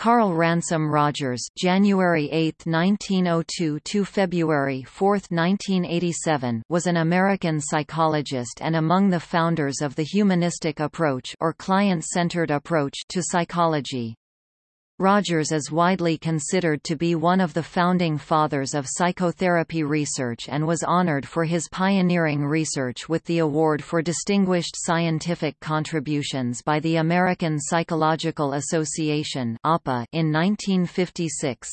Carl Ransom Rogers January 8, 1902 to February 4, 1987 was an American psychologist and among the founders of the humanistic approach or client-centered approach to psychology. Rogers is widely considered to be one of the founding fathers of psychotherapy research and was honored for his pioneering research with the Award for Distinguished Scientific Contributions by the American Psychological Association in 1956.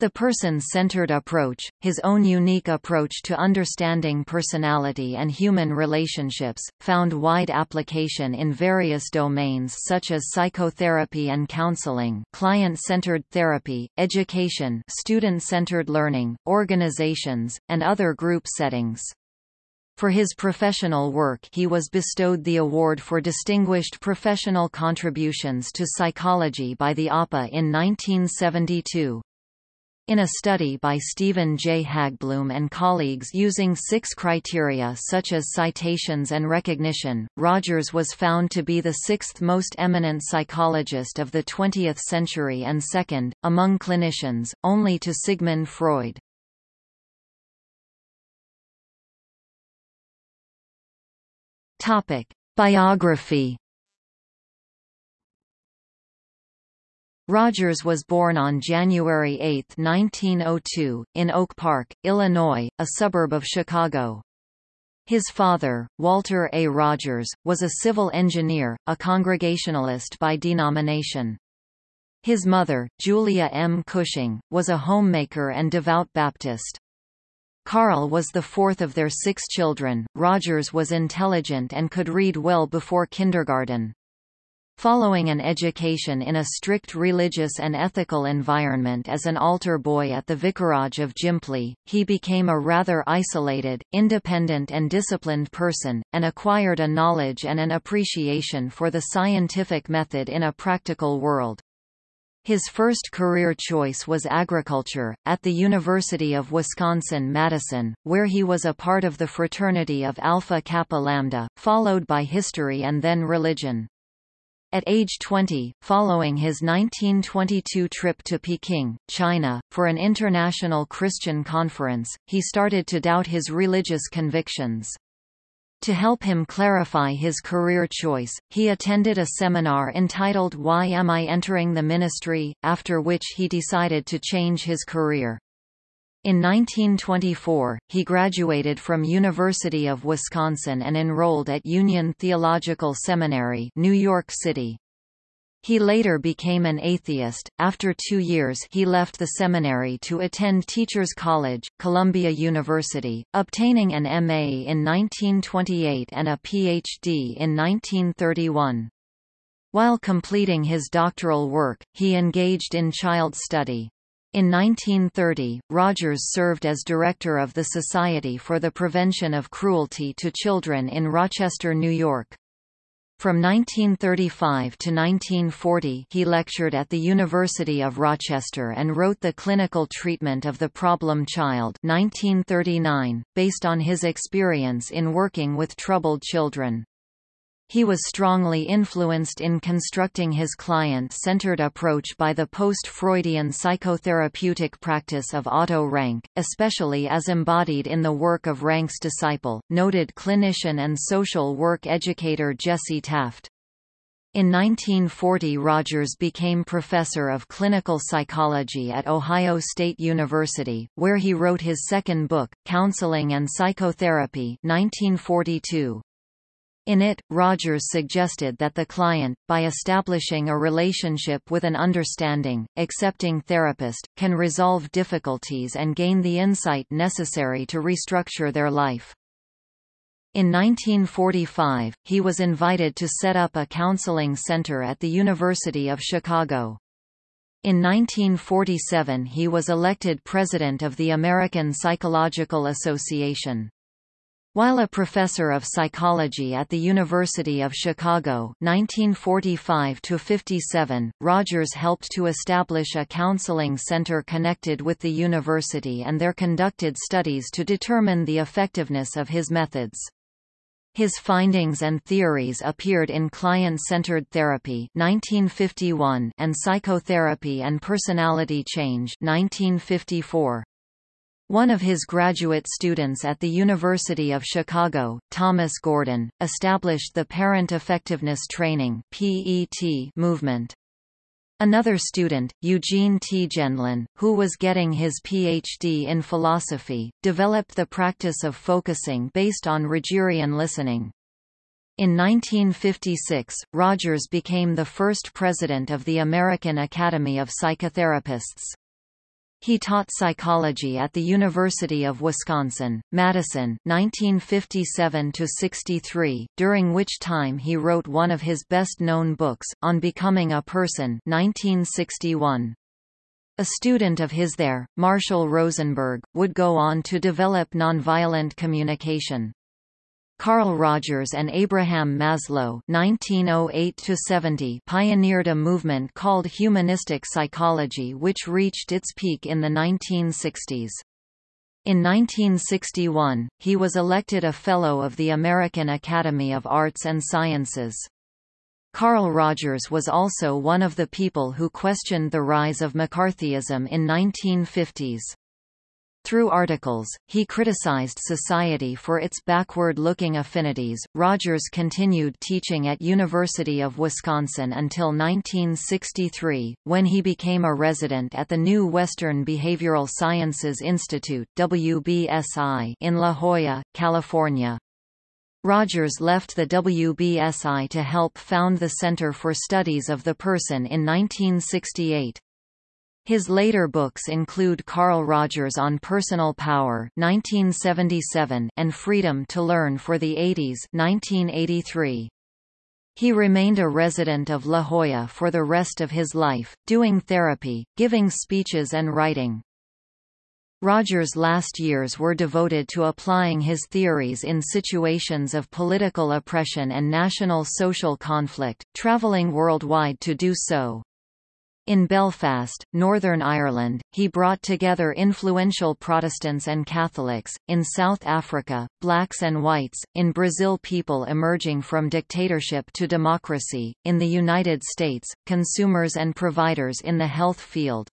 The person-centered approach, his own unique approach to understanding personality and human relationships, found wide application in various domains such as psychotherapy and counseling client-centered therapy, education student-centered learning, organizations, and other group settings. For his professional work he was bestowed the Award for Distinguished Professional Contributions to Psychology by the APA in 1972. In a study by Stephen J. Haggbloom and colleagues using six criteria such as citations and recognition, Rogers was found to be the sixth most eminent psychologist of the 20th century and second, among clinicians, only to Sigmund Freud. Biography Rogers was born on January 8, 1902, in Oak Park, Illinois, a suburb of Chicago. His father, Walter A. Rogers, was a civil engineer, a Congregationalist by denomination. His mother, Julia M. Cushing, was a homemaker and devout Baptist. Carl was the fourth of their six children. Rogers was intelligent and could read well before kindergarten. Following an education in a strict religious and ethical environment as an altar boy at the Vicarage of Jimpley, he became a rather isolated, independent and disciplined person, and acquired a knowledge and an appreciation for the scientific method in a practical world. His first career choice was agriculture, at the University of Wisconsin-Madison, where he was a part of the fraternity of Alpha Kappa Lambda, followed by history and then religion. At age 20, following his 1922 trip to Peking, China, for an international Christian conference, he started to doubt his religious convictions. To help him clarify his career choice, he attended a seminar entitled Why Am I Entering the Ministry?, after which he decided to change his career. In 1924, he graduated from University of Wisconsin and enrolled at Union Theological Seminary, New York City. He later became an atheist. After two years, he left the seminary to attend Teachers College, Columbia University, obtaining an MA in 1928 and a PhD in 1931. While completing his doctoral work, he engaged in child study. In 1930, Rogers served as director of the Society for the Prevention of Cruelty to Children in Rochester, New York. From 1935 to 1940 he lectured at the University of Rochester and wrote The Clinical Treatment of the Problem Child 1939, based on his experience in working with troubled children. He was strongly influenced in constructing his client-centered approach by the post-Freudian psychotherapeutic practice of Otto Rank, especially as embodied in the work of Rank's disciple, noted clinician and social work educator Jessie Taft. In 1940 Rogers became professor of clinical psychology at Ohio State University, where he wrote his second book, Counseling and Psychotherapy 1942. In it, Rogers suggested that the client, by establishing a relationship with an understanding, accepting therapist, can resolve difficulties and gain the insight necessary to restructure their life. In 1945, he was invited to set up a counseling center at the University of Chicago. In 1947 he was elected president of the American Psychological Association. While a professor of psychology at the University of Chicago 1945 Rogers helped to establish a counseling center connected with the university and there conducted studies to determine the effectiveness of his methods. His findings and theories appeared in Client-Centered Therapy 1951 and Psychotherapy and Personality Change 1954. One of his graduate students at the University of Chicago, Thomas Gordon, established the Parent Effectiveness Training movement. Another student, Eugene T. Gendlin, who was getting his Ph.D. in philosophy, developed the practice of focusing based on Rogerian listening. In 1956, Rogers became the first president of the American Academy of Psychotherapists. He taught psychology at the University of Wisconsin, Madison 1957–63, during which time he wrote one of his best-known books, On Becoming a Person 1961. A student of his there, Marshall Rosenberg, would go on to develop nonviolent communication. Carl Rogers and Abraham Maslow (1908–70) pioneered a movement called humanistic psychology, which reached its peak in the 1960s. In 1961, he was elected a Fellow of the American Academy of Arts and Sciences. Carl Rogers was also one of the people who questioned the rise of McCarthyism in 1950s. Through articles, he criticized society for its backward-looking affinities. Rogers continued teaching at University of Wisconsin until 1963, when he became a resident at the new Western Behavioral Sciences Institute (WBSI) in La Jolla, California. Rogers left the WBSI to help found the Center for Studies of the Person in 1968. His later books include Carl Rogers on Personal Power 1977 and Freedom to Learn for the 80s 1983. He remained a resident of La Jolla for the rest of his life, doing therapy, giving speeches and writing. Rogers' last years were devoted to applying his theories in situations of political oppression and national social conflict, travelling worldwide to do so. In Belfast, Northern Ireland, he brought together influential Protestants and Catholics, in South Africa, blacks and whites, in Brazil people emerging from dictatorship to democracy, in the United States, consumers and providers in the health field.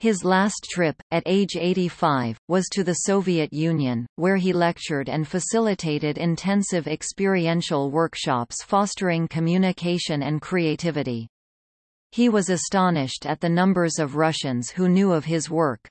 His last trip, at age 85, was to the Soviet Union, where he lectured and facilitated intensive experiential workshops fostering communication and creativity. He was astonished at the numbers of Russians who knew of his work.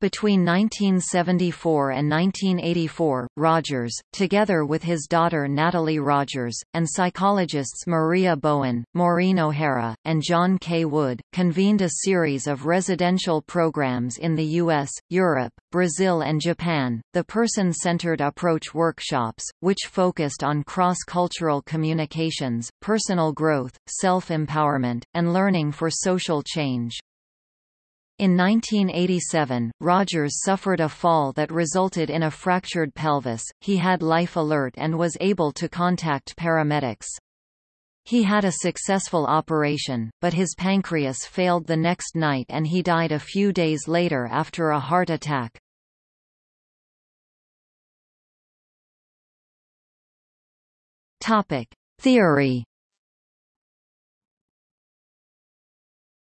Between 1974 and 1984, Rogers, together with his daughter Natalie Rogers, and psychologists Maria Bowen, Maureen O'Hara, and John K. Wood, convened a series of residential programs in the U.S., Europe, Brazil and Japan, the Person-Centered Approach workshops, which focused on cross-cultural communications, personal growth, self-empowerment, and learning for social change. In 1987, Rogers suffered a fall that resulted in a fractured pelvis. He had life alert and was able to contact paramedics. He had a successful operation, but his pancreas failed the next night and he died a few days later after a heart attack. Topic: Theory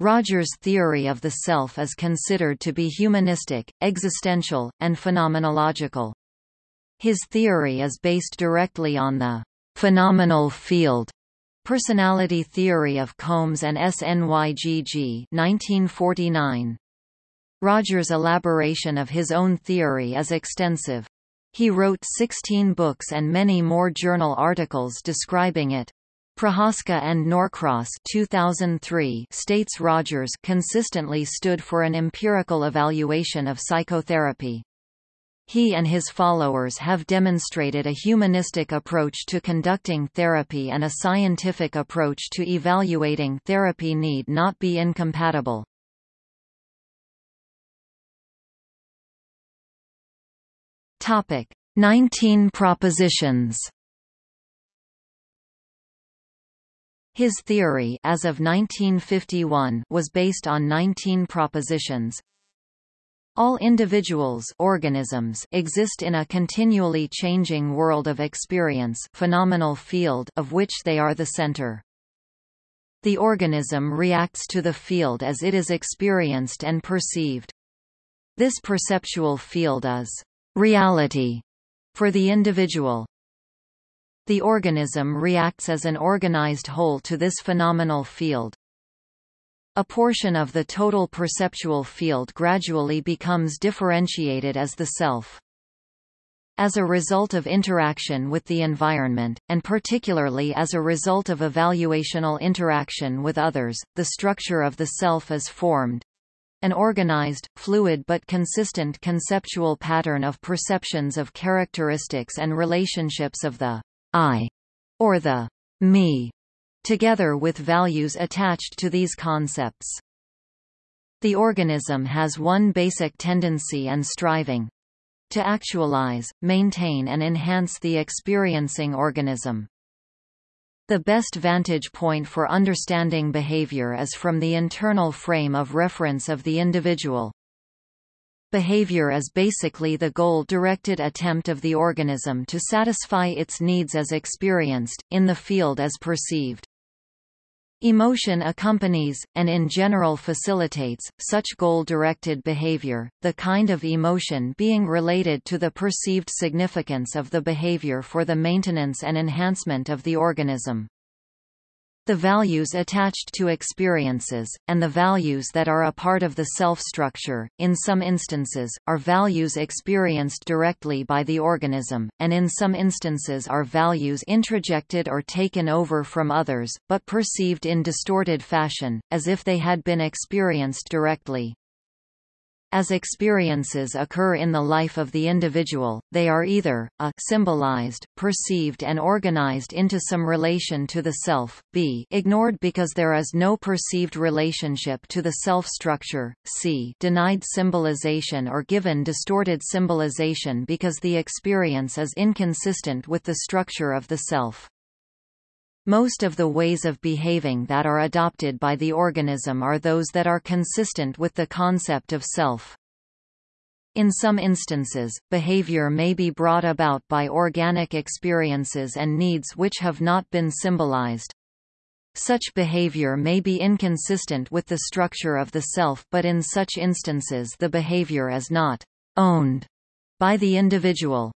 Rogers' theory of the self is considered to be humanistic, existential, and phenomenological. His theory is based directly on the phenomenal field personality theory of Combs and SNYGG 1949. Rogers' elaboration of his own theory is extensive. He wrote 16 books and many more journal articles describing it. Prochaska and Norcross 2003 states Rogers consistently stood for an empirical evaluation of psychotherapy. He and his followers have demonstrated a humanistic approach to conducting therapy and a scientific approach to evaluating therapy need not be incompatible. Topic: 19 propositions. His theory as of 1951 was based on 19 propositions. All individuals organisms exist in a continually changing world of experience phenomenal field of which they are the center. The organism reacts to the field as it is experienced and perceived. This perceptual field is reality for the individual. The organism reacts as an organized whole to this phenomenal field. A portion of the total perceptual field gradually becomes differentiated as the self. As a result of interaction with the environment, and particularly as a result of evaluational interaction with others, the structure of the self is formed. An organized, fluid but consistent conceptual pattern of perceptions of characteristics and relationships of the I, or the me, together with values attached to these concepts. The organism has one basic tendency and striving to actualize, maintain and enhance the experiencing organism. The best vantage point for understanding behavior is from the internal frame of reference of the individual. Behavior is basically the goal-directed attempt of the organism to satisfy its needs as experienced, in the field as perceived. Emotion accompanies, and in general facilitates, such goal-directed behavior, the kind of emotion being related to the perceived significance of the behavior for the maintenance and enhancement of the organism. The values attached to experiences, and the values that are a part of the self-structure, in some instances, are values experienced directly by the organism, and in some instances are values introjected or taken over from others, but perceived in distorted fashion, as if they had been experienced directly. As experiences occur in the life of the individual, they are either, a symbolized, perceived and organized into some relation to the self, b ignored because there is no perceived relationship to the self-structure, c denied symbolization or given distorted symbolization because the experience is inconsistent with the structure of the self. Most of the ways of behaving that are adopted by the organism are those that are consistent with the concept of self. In some instances, behavior may be brought about by organic experiences and needs which have not been symbolized. Such behavior may be inconsistent with the structure of the self but in such instances the behavior is not owned by the individual.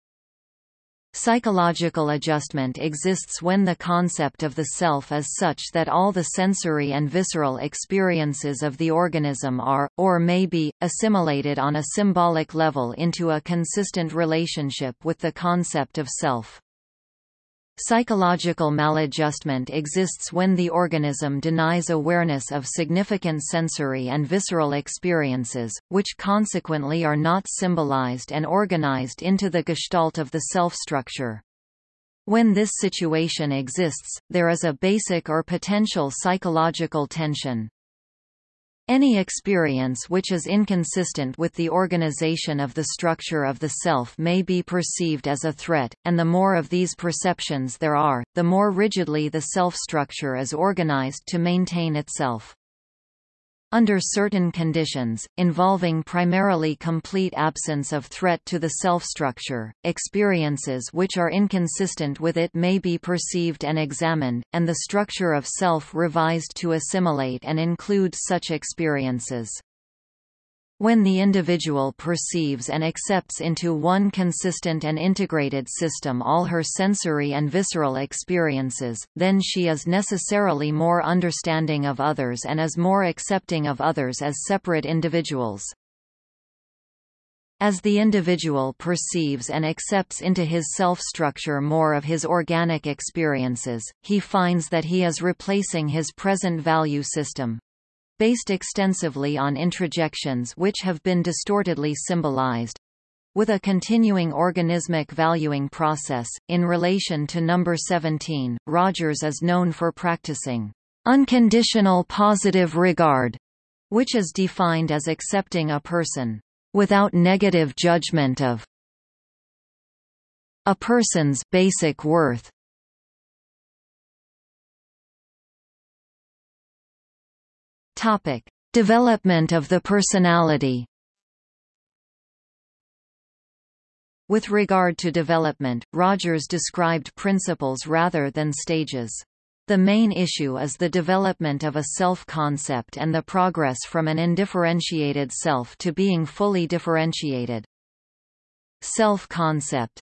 Psychological adjustment exists when the concept of the self is such that all the sensory and visceral experiences of the organism are, or may be, assimilated on a symbolic level into a consistent relationship with the concept of self. Psychological maladjustment exists when the organism denies awareness of significant sensory and visceral experiences, which consequently are not symbolized and organized into the gestalt of the self-structure. When this situation exists, there is a basic or potential psychological tension. Any experience which is inconsistent with the organization of the structure of the self may be perceived as a threat, and the more of these perceptions there are, the more rigidly the self-structure is organized to maintain itself. Under certain conditions, involving primarily complete absence of threat to the self-structure, experiences which are inconsistent with it may be perceived and examined, and the structure of self revised to assimilate and include such experiences. When the individual perceives and accepts into one consistent and integrated system all her sensory and visceral experiences, then she is necessarily more understanding of others and is more accepting of others as separate individuals. As the individual perceives and accepts into his self-structure more of his organic experiences, he finds that he is replacing his present value system, based extensively on introjections which have been distortedly symbolized with a continuing organismic valuing process. In relation to number 17, Rogers is known for practicing unconditional positive regard, which is defined as accepting a person without negative judgment of a person's basic worth Topic: Development of the personality. With regard to development, Rogers described principles rather than stages. The main issue is the development of a self-concept and the progress from an indifferentiated self to being fully differentiated. Self-concept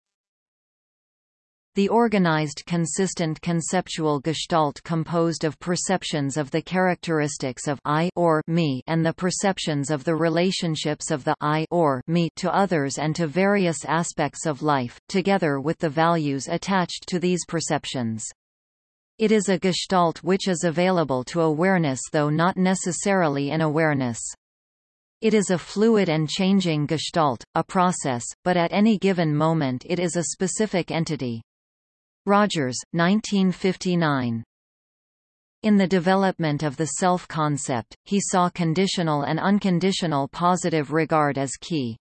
the organized consistent conceptual gestalt composed of perceptions of the characteristics of I or me and the perceptions of the relationships of the I or me to others and to various aspects of life, together with the values attached to these perceptions. It is a gestalt which is available to awareness though not necessarily in awareness. It is a fluid and changing gestalt, a process, but at any given moment it is a specific entity. Rogers, 1959. In the development of the self-concept, he saw conditional and unconditional positive regard as key.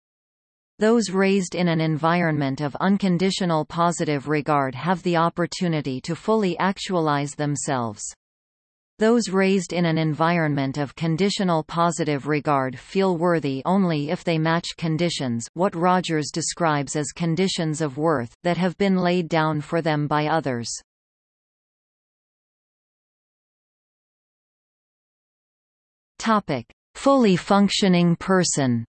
Those raised in an environment of unconditional positive regard have the opportunity to fully actualize themselves. Those raised in an environment of conditional positive regard feel worthy only if they match conditions what Rogers describes as conditions of worth, that have been laid down for them by others. Fully functioning person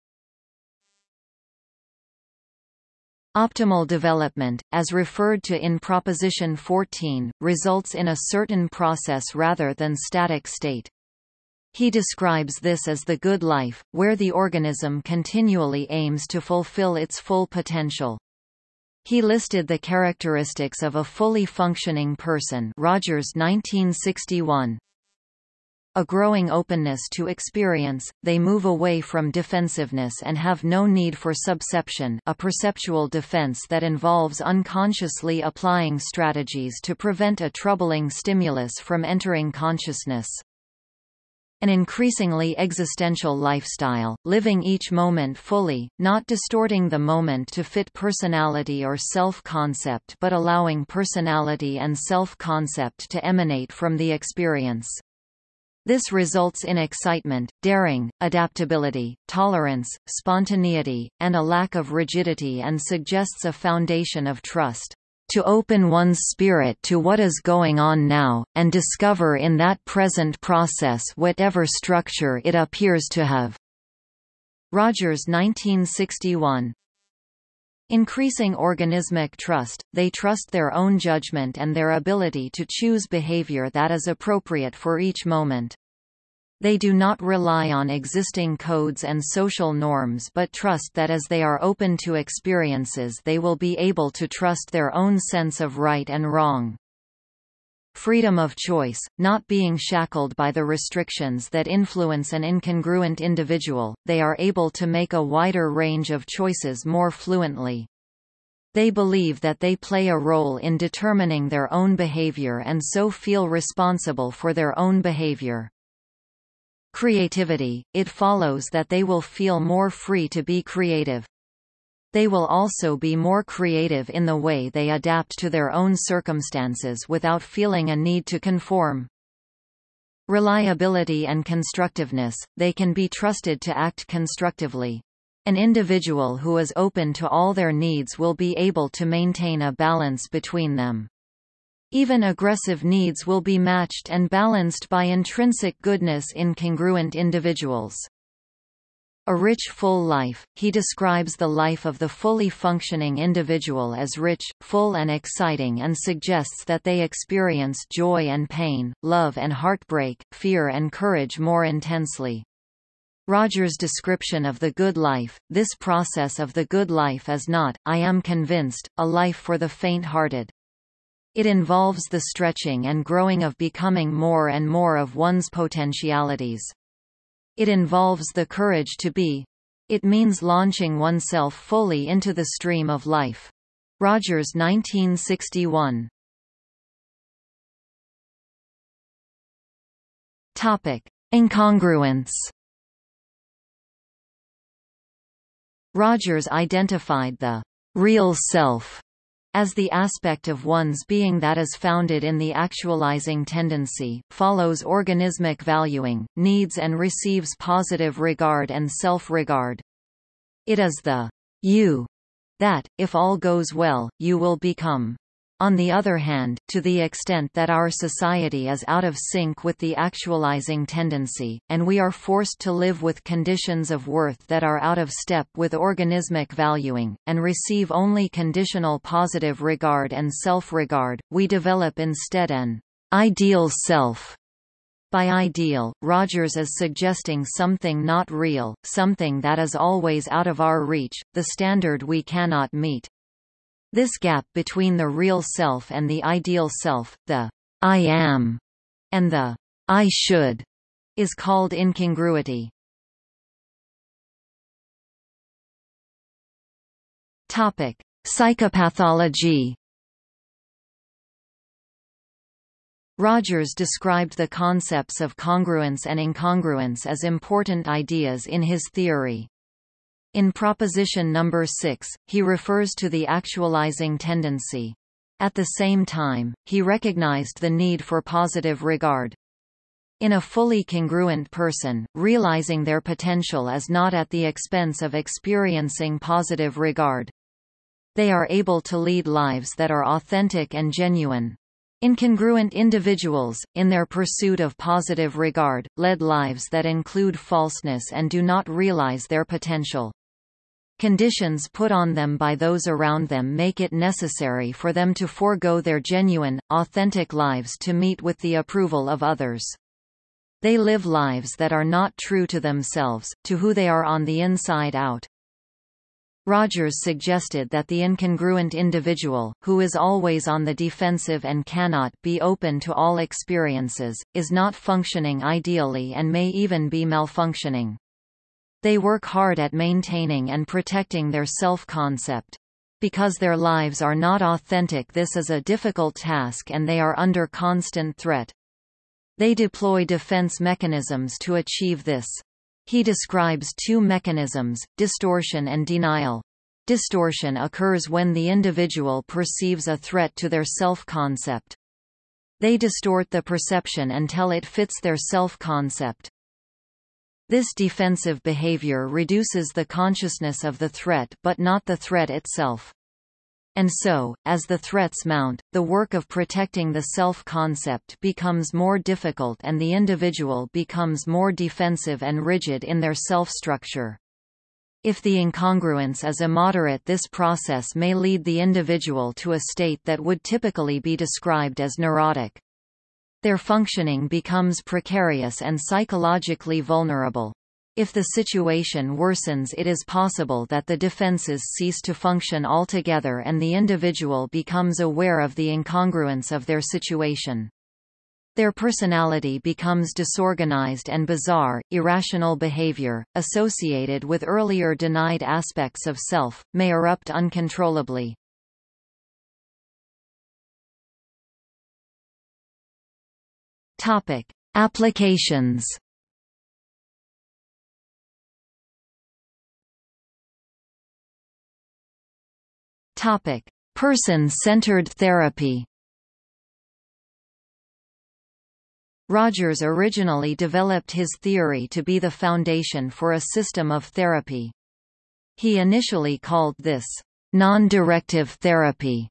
Optimal development, as referred to in Proposition 14, results in a certain process rather than static state. He describes this as the good life, where the organism continually aims to fulfill its full potential. He listed the characteristics of a fully functioning person Rogers 1961 a growing openness to experience, they move away from defensiveness and have no need for subception a perceptual defense that involves unconsciously applying strategies to prevent a troubling stimulus from entering consciousness. An increasingly existential lifestyle, living each moment fully, not distorting the moment to fit personality or self-concept but allowing personality and self-concept to emanate from the experience. This results in excitement, daring, adaptability, tolerance, spontaneity, and a lack of rigidity and suggests a foundation of trust. To open one's spirit to what is going on now, and discover in that present process whatever structure it appears to have. Rogers 1961 Increasing organismic trust, they trust their own judgment and their ability to choose behavior that is appropriate for each moment. They do not rely on existing codes and social norms but trust that as they are open to experiences they will be able to trust their own sense of right and wrong. Freedom of choice, not being shackled by the restrictions that influence an incongruent individual, they are able to make a wider range of choices more fluently. They believe that they play a role in determining their own behavior and so feel responsible for their own behavior. Creativity, it follows that they will feel more free to be creative. They will also be more creative in the way they adapt to their own circumstances without feeling a need to conform. Reliability and constructiveness, they can be trusted to act constructively. An individual who is open to all their needs will be able to maintain a balance between them. Even aggressive needs will be matched and balanced by intrinsic goodness in congruent individuals. A rich full life, he describes the life of the fully functioning individual as rich, full and exciting and suggests that they experience joy and pain, love and heartbreak, fear and courage more intensely. Rogers' description of the good life, this process of the good life is not, I am convinced, a life for the faint-hearted. It involves the stretching and growing of becoming more and more of one's potentialities. It involves the courage to be. It means launching oneself fully into the stream of life. Rogers 1961 Topic: Incongruence. Rogers identified the real self as the aspect of one's being that is founded in the actualizing tendency, follows organismic valuing, needs and receives positive regard and self-regard. It is the you that, if all goes well, you will become. On the other hand, to the extent that our society is out of sync with the actualizing tendency, and we are forced to live with conditions of worth that are out of step with organismic valuing, and receive only conditional positive regard and self-regard, we develop instead an ideal self. By ideal, Rogers is suggesting something not real, something that is always out of our reach, the standard we cannot meet. This gap between the real self and the ideal self, the I am, and the I should, is called incongruity. Topic: Psychopathology. Rogers described the concepts of congruence and incongruence as important ideas in his theory. In proposition number 6, he refers to the actualizing tendency. At the same time, he recognized the need for positive regard. In a fully congruent person, realizing their potential is not at the expense of experiencing positive regard. They are able to lead lives that are authentic and genuine. Incongruent individuals, in their pursuit of positive regard, led lives that include falseness and do not realize their potential. Conditions put on them by those around them make it necessary for them to forego their genuine, authentic lives to meet with the approval of others. They live lives that are not true to themselves, to who they are on the inside out. Rogers suggested that the incongruent individual, who is always on the defensive and cannot be open to all experiences, is not functioning ideally and may even be malfunctioning. They work hard at maintaining and protecting their self-concept. Because their lives are not authentic this is a difficult task and they are under constant threat. They deploy defense mechanisms to achieve this. He describes two mechanisms, distortion and denial. Distortion occurs when the individual perceives a threat to their self-concept. They distort the perception until it fits their self-concept. This defensive behavior reduces the consciousness of the threat but not the threat itself. And so, as the threats mount, the work of protecting the self-concept becomes more difficult and the individual becomes more defensive and rigid in their self-structure. If the incongruence is immoderate this process may lead the individual to a state that would typically be described as neurotic. Their functioning becomes precarious and psychologically vulnerable. If the situation worsens it is possible that the defenses cease to function altogether and the individual becomes aware of the incongruence of their situation. Their personality becomes disorganized and bizarre, irrational behavior, associated with earlier denied aspects of self, may erupt uncontrollably. Topic: Applications. Topic: Person-centered therapy. Rogers originally developed his theory to be the foundation for a system of therapy. He initially called this non-directive therapy,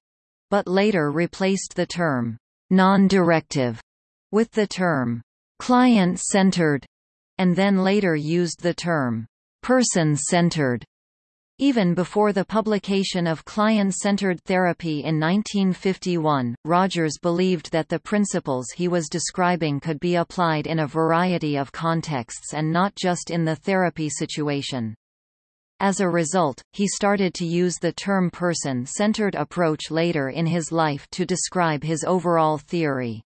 but later replaced the term non-directive with the term client-centered, and then later used the term person-centered. Even before the publication of client-centered therapy in 1951, Rogers believed that the principles he was describing could be applied in a variety of contexts and not just in the therapy situation. As a result, he started to use the term person-centered approach later in his life to describe his overall theory.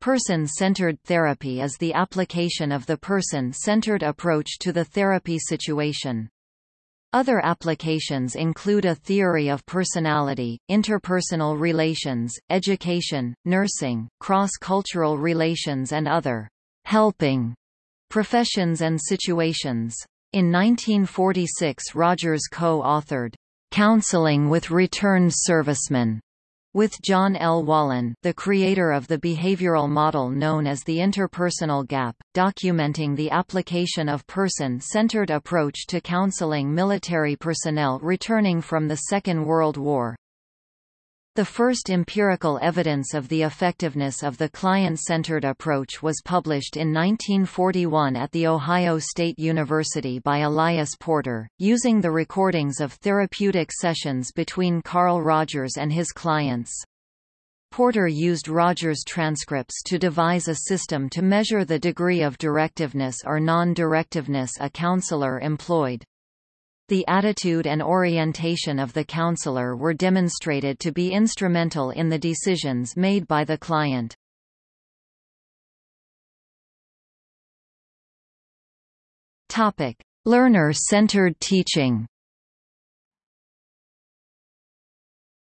Person-centered therapy is the application of the person-centered approach to the therapy situation. Other applications include a theory of personality, interpersonal relations, education, nursing, cross-cultural relations and other helping professions and situations. In 1946 Rogers co-authored Counseling with Returned Servicemen With John L. Wallen, the creator of the behavioral model known as the interpersonal gap, documenting the application of person-centered approach to counseling military personnel returning from the Second World War. The first empirical evidence of the effectiveness of the client-centered approach was published in 1941 at The Ohio State University by Elias Porter, using the recordings of therapeutic sessions between Carl Rogers and his clients. Porter used Rogers' transcripts to devise a system to measure the degree of directiveness or non-directiveness a counselor employed. The attitude and orientation of the counselor were demonstrated to be instrumental in the decisions made by the client. Learner-centered teaching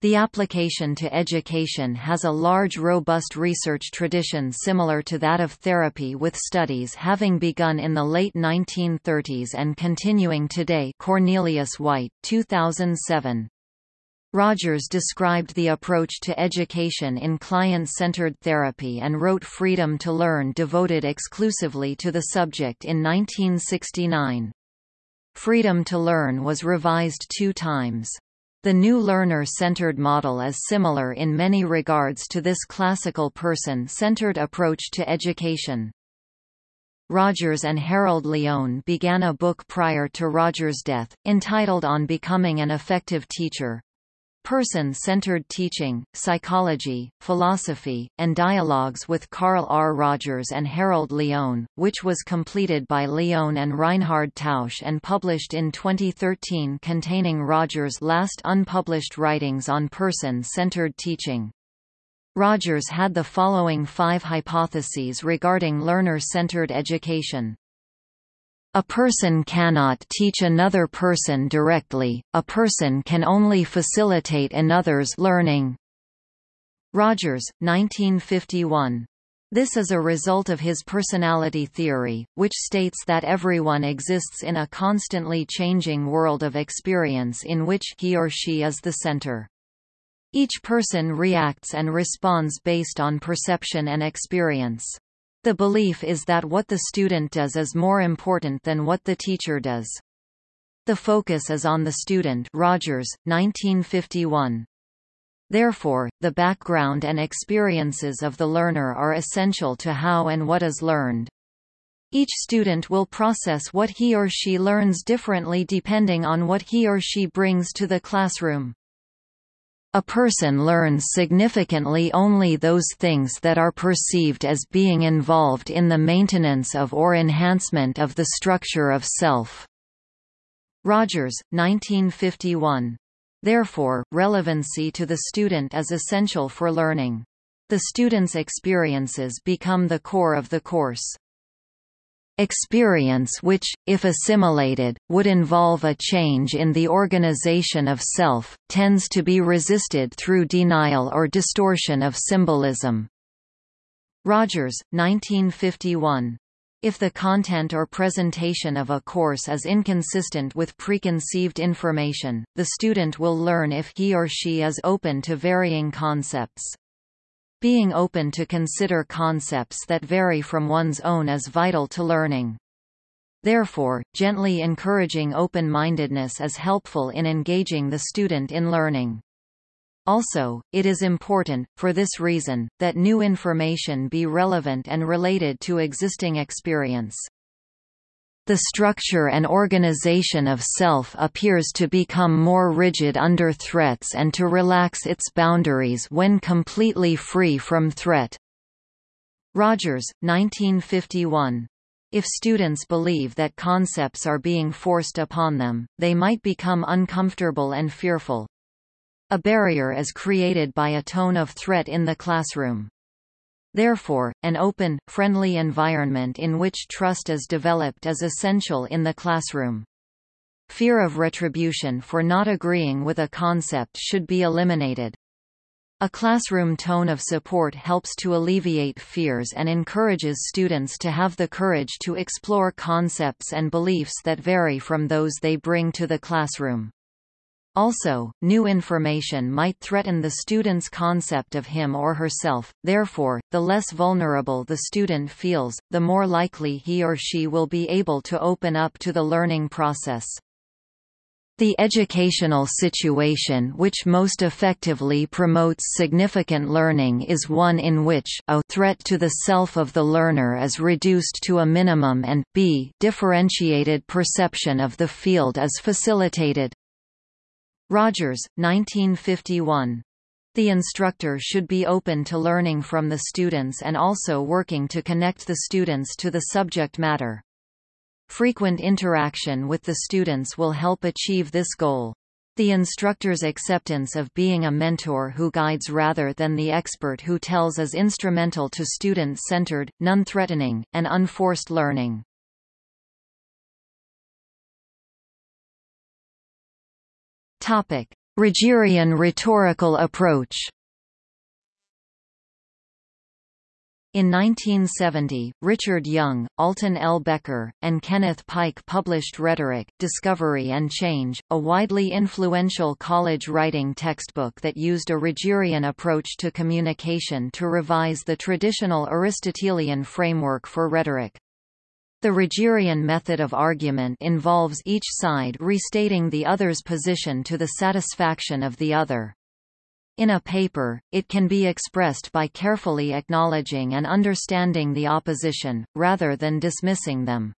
The application to education has a large robust research tradition similar to that of therapy with studies having begun in the late 1930s and continuing today Cornelius White, 2007. Rogers described the approach to education in client-centered therapy and wrote Freedom to Learn devoted exclusively to the subject in 1969. Freedom to Learn was revised two times. The new learner-centered model is similar in many regards to this classical person-centered approach to education. Rogers and Harold Lyon began a book prior to Rogers' death, entitled On Becoming an Effective Teacher, Person-Centered Teaching, Psychology, Philosophy, and Dialogues with Carl R. Rogers and Harold Lyon, which was completed by Lyon and Reinhard Tausch and published in 2013 containing Rogers' last unpublished writings on person-centered teaching. Rogers had the following five hypotheses regarding learner-centered education. A person cannot teach another person directly, a person can only facilitate another's learning. Rogers, 1951. This is a result of his personality theory, which states that everyone exists in a constantly changing world of experience in which he or she is the center. Each person reacts and responds based on perception and experience. The belief is that what the student does is more important than what the teacher does. The focus is on the student Rogers, 1951. Therefore, the background and experiences of the learner are essential to how and what is learned. Each student will process what he or she learns differently depending on what he or she brings to the classroom. A person learns significantly only those things that are perceived as being involved in the maintenance of or enhancement of the structure of self. Rogers, 1951. Therefore, relevancy to the student is essential for learning. The student's experiences become the core of the course. Experience which, if assimilated, would involve a change in the organization of self, tends to be resisted through denial or distortion of symbolism. Rogers, 1951. If the content or presentation of a course is inconsistent with preconceived information, the student will learn if he or she is open to varying concepts. Being open to consider concepts that vary from one's own is vital to learning. Therefore, gently encouraging open-mindedness is helpful in engaging the student in learning. Also, it is important, for this reason, that new information be relevant and related to existing experience. The structure and organization of self appears to become more rigid under threats and to relax its boundaries when completely free from threat. Rogers, 1951. If students believe that concepts are being forced upon them, they might become uncomfortable and fearful. A barrier is created by a tone of threat in the classroom. Therefore, an open, friendly environment in which trust is developed is essential in the classroom. Fear of retribution for not agreeing with a concept should be eliminated. A classroom tone of support helps to alleviate fears and encourages students to have the courage to explore concepts and beliefs that vary from those they bring to the classroom. Also, new information might threaten the student's concept of him or herself, therefore, the less vulnerable the student feels, the more likely he or she will be able to open up to the learning process. The educational situation which most effectively promotes significant learning is one in which a threat to the self of the learner is reduced to a minimum and b differentiated perception of the field is facilitated. Rogers, 1951. The instructor should be open to learning from the students and also working to connect the students to the subject matter. Frequent interaction with the students will help achieve this goal. The instructor's acceptance of being a mentor who guides rather than the expert who tells is instrumental to student-centered, non-threatening, and unforced learning. Rogerian rhetorical approach In 1970, Richard Young, Alton L. Becker, and Kenneth Pike published Rhetoric, Discovery and Change, a widely influential college writing textbook that used a Rogerian approach to communication to revise the traditional Aristotelian framework for rhetoric. The Rogerian method of argument involves each side restating the other's position to the satisfaction of the other. In a paper, it can be expressed by carefully acknowledging and understanding the opposition, rather than dismissing them.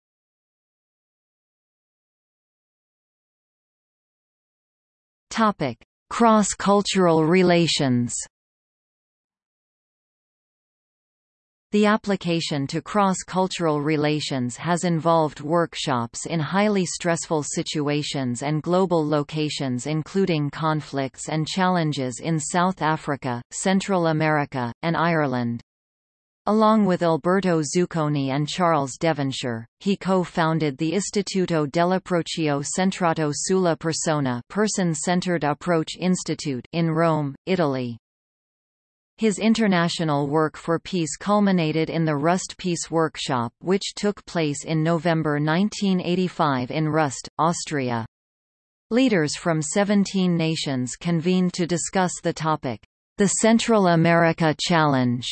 Cross-cultural relations The application to cross-cultural relations has involved workshops in highly stressful situations and global locations including conflicts and challenges in South Africa, Central America, and Ireland. Along with Alberto Zucconi and Charles Devonshire, he co-founded the Istituto dell'Approccio Centrato sulla Persona Person-Centered Approach Institute in Rome, Italy. His international work for peace culminated in the Rust Peace Workshop which took place in November 1985 in Rust, Austria. Leaders from 17 nations convened to discuss the topic, The Central America Challenge,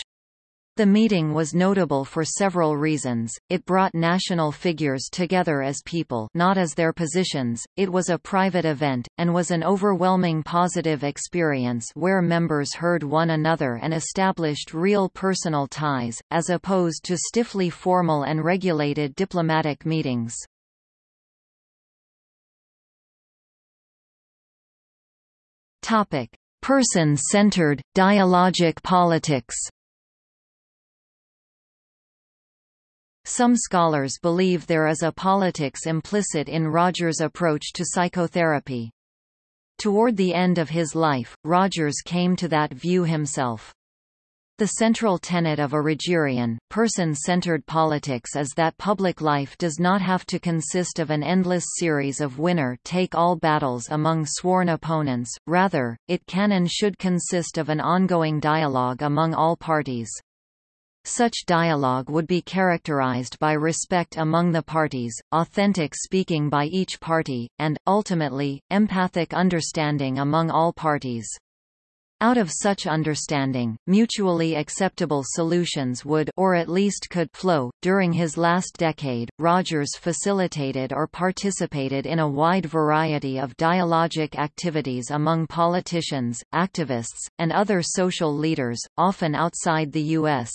the meeting was notable for several reasons, it brought national figures together as people not as their positions, it was a private event, and was an overwhelming positive experience where members heard one another and established real personal ties, as opposed to stiffly formal and regulated diplomatic meetings. Person-centered, dialogic politics Some scholars believe there is a politics implicit in Rogers' approach to psychotherapy. Toward the end of his life, Rogers came to that view himself. The central tenet of a Rogerian, person-centered politics is that public life does not have to consist of an endless series of winner-take-all battles among sworn opponents, rather, it can and should consist of an ongoing dialogue among all parties. Such dialogue would be characterized by respect among the parties, authentic speaking by each party, and, ultimately, empathic understanding among all parties. Out of such understanding, mutually acceptable solutions would or at least could flow. During his last decade, Rogers facilitated or participated in a wide variety of dialogic activities among politicians, activists, and other social leaders, often outside the U.S.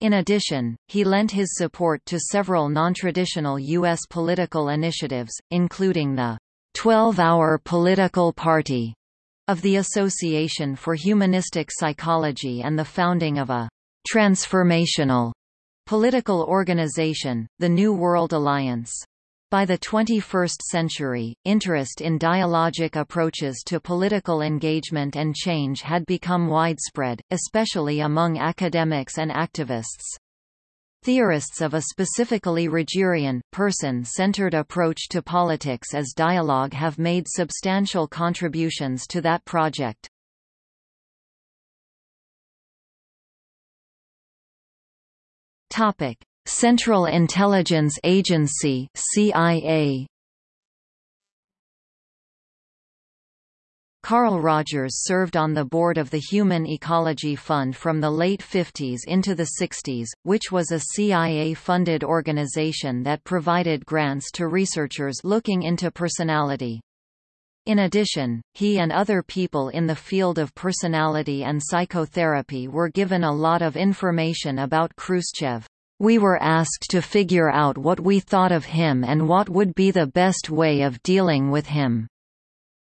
In addition, he lent his support to several non-traditional U.S. political initiatives, including the 12-Hour Political Party of the Association for Humanistic Psychology and the founding of a transformational political organization, the New World Alliance. By the 21st century, interest in dialogic approaches to political engagement and change had become widespread, especially among academics and activists. Theorists of a specifically Rogerian, person-centered approach to politics as dialogue have made substantial contributions to that project. Central Intelligence Agency CIA Carl Rogers served on the board of the Human Ecology Fund from the late 50s into the 60s, which was a CIA-funded organization that provided grants to researchers looking into personality. In addition, he and other people in the field of personality and psychotherapy were given a lot of information about Khrushchev. We were asked to figure out what we thought of him and what would be the best way of dealing with him.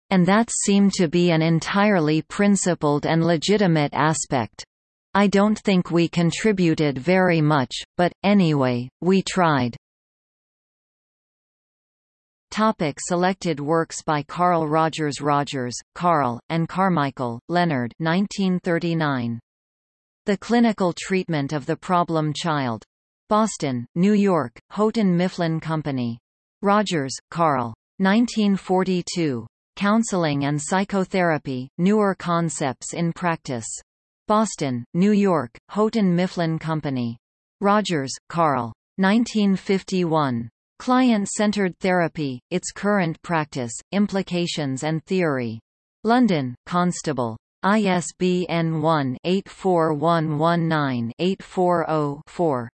And that seemed to be an entirely principled and legitimate aspect. I don't think we contributed very much, but, anyway, we tried. Topic selected works by Carl Rogers Rogers, Carl, and Carmichael, Leonard 1939. The Clinical Treatment of the Problem Child. Boston, New York, Houghton Mifflin Company. Rogers, Carl. 1942. Counseling and Psychotherapy, Newer Concepts in Practice. Boston, New York, Houghton Mifflin Company. Rogers, Carl. 1951. Client-Centered Therapy, Its Current Practice, Implications and Theory. London, Constable. ISBN 1-84119-840-4.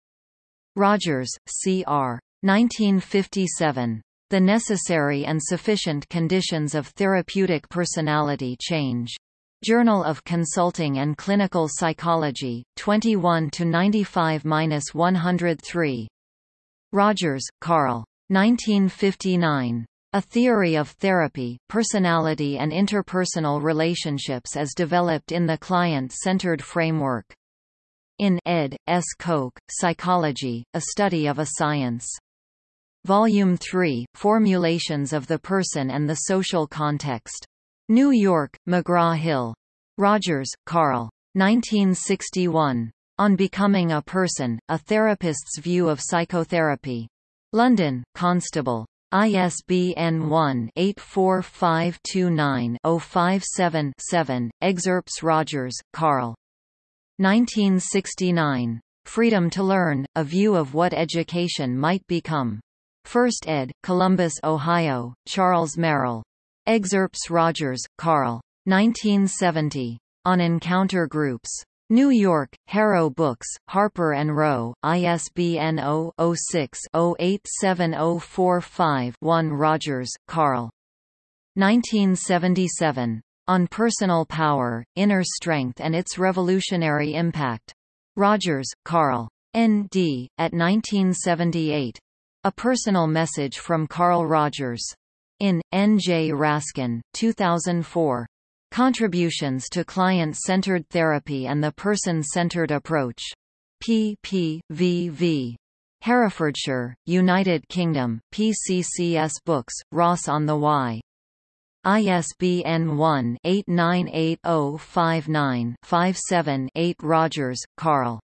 Rogers, C.R. 1957. The Necessary and Sufficient Conditions of Therapeutic Personality Change. Journal of Consulting and Clinical Psychology, 21 95-103. Rogers, Carl. 1959. A Theory of Therapy, Personality and Interpersonal Relationships as Developed in the Client-Centered Framework. In ed. S. Koch, Psychology, A Study of a Science. Volume 3, Formulations of the Person and the Social Context. New York, McGraw-Hill. Rogers, Carl. 1961. On Becoming a Person, A Therapist's View of Psychotherapy. London, Constable. ISBN 1-84529-057-7, Excerpts Rogers, Carl. 1969. Freedom to Learn, A View of What Education Might Become. First ed., Columbus, Ohio, Charles Merrill. Excerpts Rogers, Carl. 1970. On Encounter Groups. New York, Harrow Books, Harper & Row, ISBN 0-06-087045-1 Rogers, Carl. 1977. On Personal Power, Inner Strength and Its Revolutionary Impact. Rogers, Carl. N.D., at 1978. A Personal Message from Carl Rogers. In, N. J. Raskin, 2004. Contributions to Client-Centered Therapy and the Person-Centered Approach. pp. v. Herefordshire, United Kingdom, PCCS Books, Ross on the Wye. ISBN 1-898059-57-8 Rogers, Carl.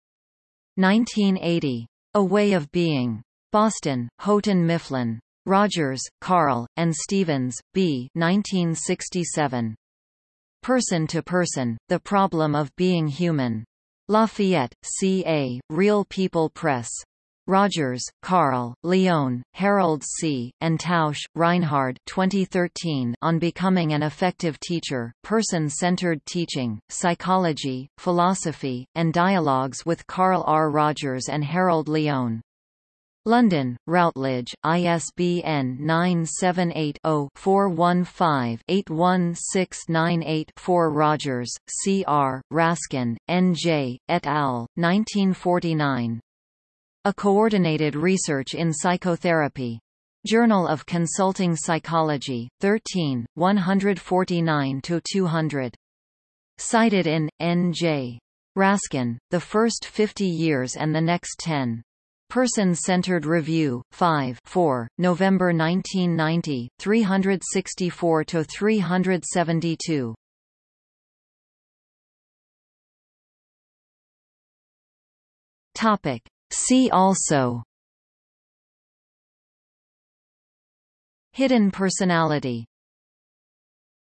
1980. A Way of Being. Boston, Houghton Mifflin. Rogers, Carl, and Stevens, B. 1967. Person to Person, The Problem of Being Human. Lafayette, C.A., Real People Press. Rogers, Carl, Lyon, Harold C., and Tausch, Reinhard 2013 on Becoming an Effective Teacher, Person-Centered Teaching, Psychology, Philosophy, and Dialogues with Carl R. Rogers and Harold Lyon. London, Routledge, ISBN 978-0-415-81698-4 Rogers, C. R., Raskin, N. J., et al., 1949. A Coordinated Research in Psychotherapy. Journal of Consulting Psychology, 13, 149–200. Cited in, N. J. Raskin, The First Fifty Years and the Next Ten. Person-Centered Review, 5 4, November 1990, 364–372. Topic. See also. Hidden personality